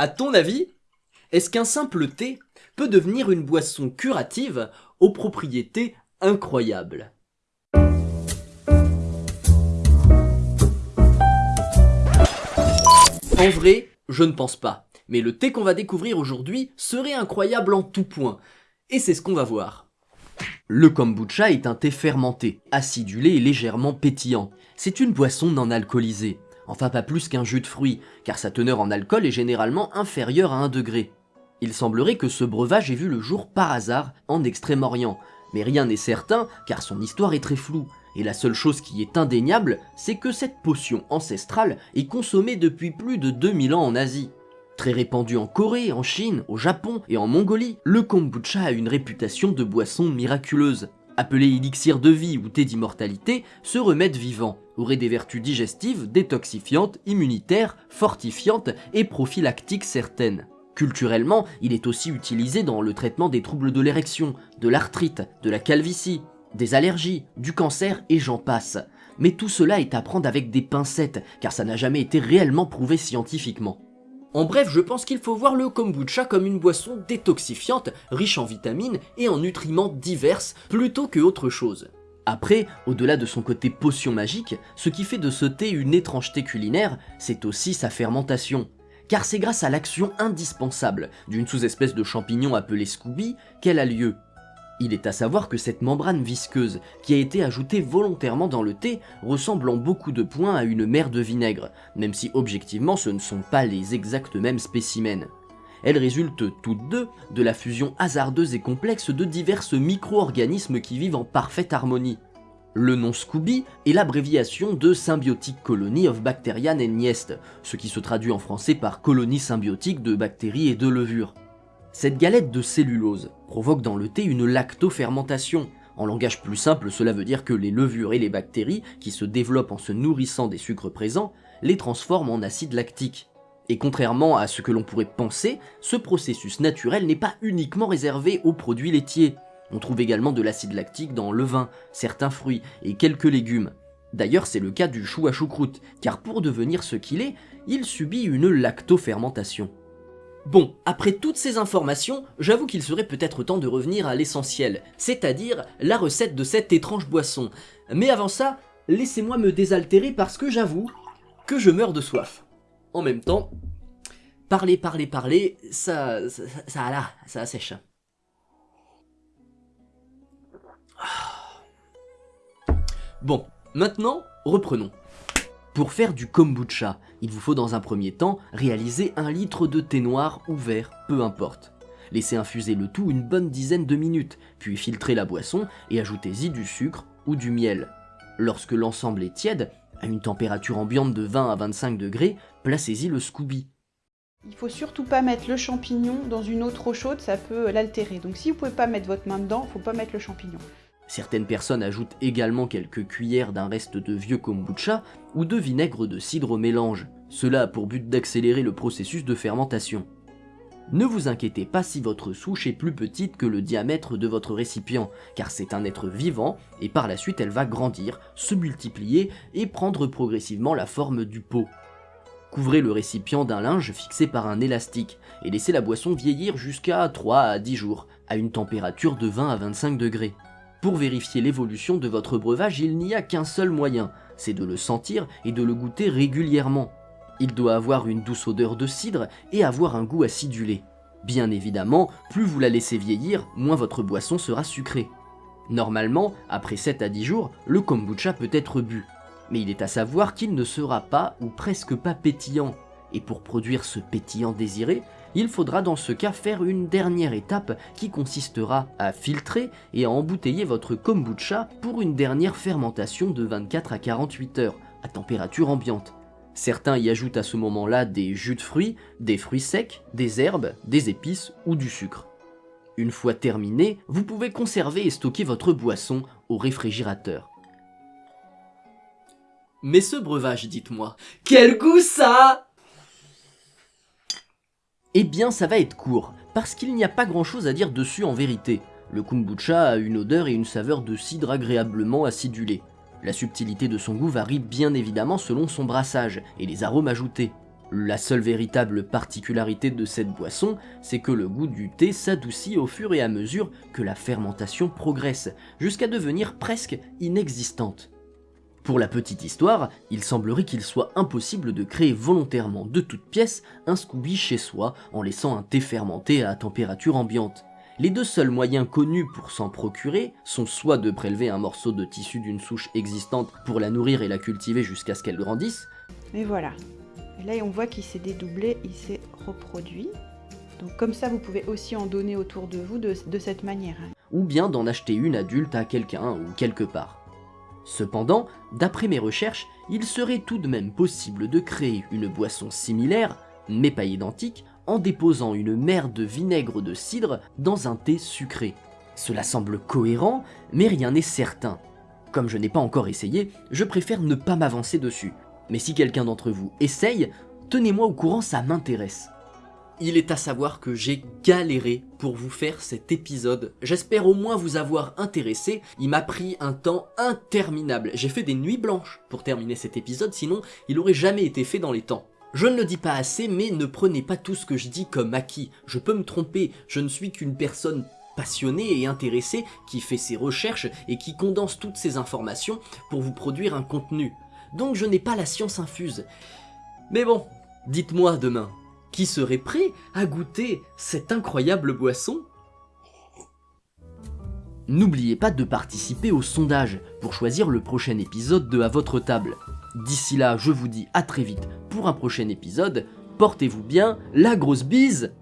À ton avis, est-ce qu'un simple thé peut devenir une boisson curative aux propriétés incroyables? En vrai, je ne pense pas. Mais le thé qu'on va découvrir aujourd'hui serait incroyable en tout point. Et c'est ce qu'on va voir. Le kombucha est un thé fermenté, acidulé et légèrement pétillant. C'est une boisson non alcoolisée. Enfin pas plus qu'un jus de fruits, car sa teneur en alcool est généralement inférieure à 1 degré. Il semblerait que ce breuvage ait vu le jour par hasard en Extrême-Orient, mais rien n'est certain car son histoire est très floue. Et la seule chose qui est indéniable, c'est que cette potion ancestrale est consommée depuis plus de 2000 ans en Asie. Très répandu en Corée, en Chine, au Japon et en Mongolie, le kombucha a une réputation de boisson miraculeuse. Appelé élixir de vie ou thé d'immortalité, ce remède vivant aurait des vertus digestives, détoxifiantes, immunitaires, fortifiantes et prophylactiques certaines. Culturellement, il est aussi utilisé dans le traitement des troubles de l'érection, de l'arthrite, de la calvitie, des allergies, du cancer et j'en passe. Mais tout cela est à prendre avec des pincettes, car ça n'a jamais été réellement prouvé scientifiquement. En bref, je pense qu'il faut voir le kombucha comme une boisson détoxifiante, riche en vitamines et en nutriments divers, plutôt que autre chose. Après, au-delà de son côté potion magique, ce qui fait de ce thé une étrangeté culinaire, c'est aussi sa fermentation. Car c'est grâce à l'action indispensable d'une sous-espèce de champignon appelée Scooby qu'elle a lieu. Il est à savoir que cette membrane visqueuse, qui a été ajoutée volontairement dans le thé, ressemble en beaucoup de points à une mer de vinaigre, même si objectivement ce ne sont pas les exacts mêmes spécimens. Elles résultent toutes deux de la fusion hasardeuse et complexe de divers micro-organismes qui vivent en parfaite harmonie. Le nom Scooby est l'abréviation de Symbiotic Colony of Bacterian and Yeast, ce qui se traduit en français par colonie symbiotique de bactéries et de levures. Cette galette de cellulose provoque dans le thé une lactofermentation. En langage plus simple, cela veut dire que les levures et les bactéries, qui se développent en se nourrissant des sucres présents, les transforment en acide lactique. Et contrairement à ce que l'on pourrait penser, ce processus naturel n'est pas uniquement réservé aux produits laitiers. On trouve également de l'acide lactique dans le vin, certains fruits et quelques légumes. D'ailleurs c'est le cas du chou à choucroute, car pour devenir ce qu'il est, il subit une lactofermentation. Bon, après toutes ces informations, j'avoue qu'il serait peut-être temps de revenir à l'essentiel, c'est-à-dire la recette de cette étrange boisson. Mais avant ça, laissez-moi me désaltérer parce que j'avoue que je meurs de soif. En même temps, parler, parler, parler, ça, ça, ça, là, ça sèche. Bon, maintenant, reprenons. Pour faire du kombucha, il vous faut dans un premier temps réaliser un litre de thé noir ou vert, peu importe. Laissez infuser le tout une bonne dizaine de minutes, puis filtrez la boisson et ajoutez-y du sucre ou du miel. Lorsque l'ensemble est tiède, à une température ambiante de 20 à 25 degrés, placez-y le Scooby. Il faut surtout pas mettre le champignon dans une eau trop chaude, ça peut l'altérer. Donc si vous pouvez pas mettre votre main dedans, faut pas mettre le champignon. Certaines personnes ajoutent également quelques cuillères d'un reste de vieux kombucha ou de vinaigre de cidre au mélange. Cela a pour but d'accélérer le processus de fermentation. Ne vous inquiétez pas si votre souche est plus petite que le diamètre de votre récipient, car c'est un être vivant et par la suite elle va grandir, se multiplier et prendre progressivement la forme du pot. Couvrez le récipient d'un linge fixé par un élastique et laissez la boisson vieillir jusqu'à 3 à 10 jours, à une température de 20 à 25 degrés. Pour vérifier l'évolution de votre breuvage, il n'y a qu'un seul moyen, c'est de le sentir et de le goûter régulièrement. Il doit avoir une douce odeur de cidre et avoir un goût acidulé. Bien évidemment, plus vous la laissez vieillir, moins votre boisson sera sucrée. Normalement, après 7 à 10 jours, le kombucha peut être bu. Mais il est à savoir qu'il ne sera pas ou presque pas pétillant. Et pour produire ce pétillant désiré, il faudra dans ce cas faire une dernière étape qui consistera à filtrer et à embouteiller votre kombucha pour une dernière fermentation de 24 à 48 heures, à température ambiante. Certains y ajoutent à ce moment-là des jus de fruits, des fruits secs, des herbes, des épices ou du sucre. Une fois terminé, vous pouvez conserver et stocker votre boisson au réfrigérateur. Mais ce breuvage, dites-moi, quel goût ça eh bien ça va être court, parce qu'il n'y a pas grand chose à dire dessus en vérité. Le kombucha a une odeur et une saveur de cidre agréablement acidulée. La subtilité de son goût varie bien évidemment selon son brassage et les arômes ajoutés. La seule véritable particularité de cette boisson, c'est que le goût du thé s'adoucit au fur et à mesure que la fermentation progresse, jusqu'à devenir presque inexistante. Pour la petite histoire, il semblerait qu'il soit impossible de créer volontairement de toutes pièces un Scooby chez soi en laissant un thé fermenté à température ambiante. Les deux seuls moyens connus pour s'en procurer sont soit de prélever un morceau de tissu d'une souche existante pour la nourrir et la cultiver jusqu'à ce qu'elle grandisse. Et voilà. Et là, on voit qu'il s'est dédoublé, il s'est reproduit. Donc comme ça, vous pouvez aussi en donner autour de vous de, cette manière. Hein. Ou bien d'en acheter une adulte à quelqu'un ou quelque part. Cependant, d'après mes recherches, il serait tout de même possible de créer une boisson similaire, mais pas identique, en déposant une mer de vinaigre de cidre dans un thé sucré. Cela semble cohérent, mais rien n'est certain. Comme je n'ai pas encore essayé, je préfère ne pas m'avancer dessus. Mais si quelqu'un d'entre vous essaye, tenez-moi au courant, ça m'intéresse. Il est à savoir que j'ai galéré pour vous faire cet épisode. J'espère au moins vous avoir intéressé. Il m'a pris un temps interminable. J'ai fait des nuits blanches pour terminer cet épisode, sinon il aurait jamais été fait dans les temps. Je ne le dis pas assez, mais ne prenez pas tout ce que je dis comme acquis. Je peux me tromper, je ne suis qu'une personne passionnée et intéressée qui fait ses recherches et qui condense toutes ces informations pour vous produire un contenu. Donc je n'ai pas la science infuse. Mais bon, dites-moi demain, qui serait prêt à goûter cette incroyable boisson? N'oubliez pas de participer au sondage pour choisir le prochain épisode de À votre table. D'ici là, je vous dis à très vite pour un prochain épisode. Portez-vous bien, la grosse bise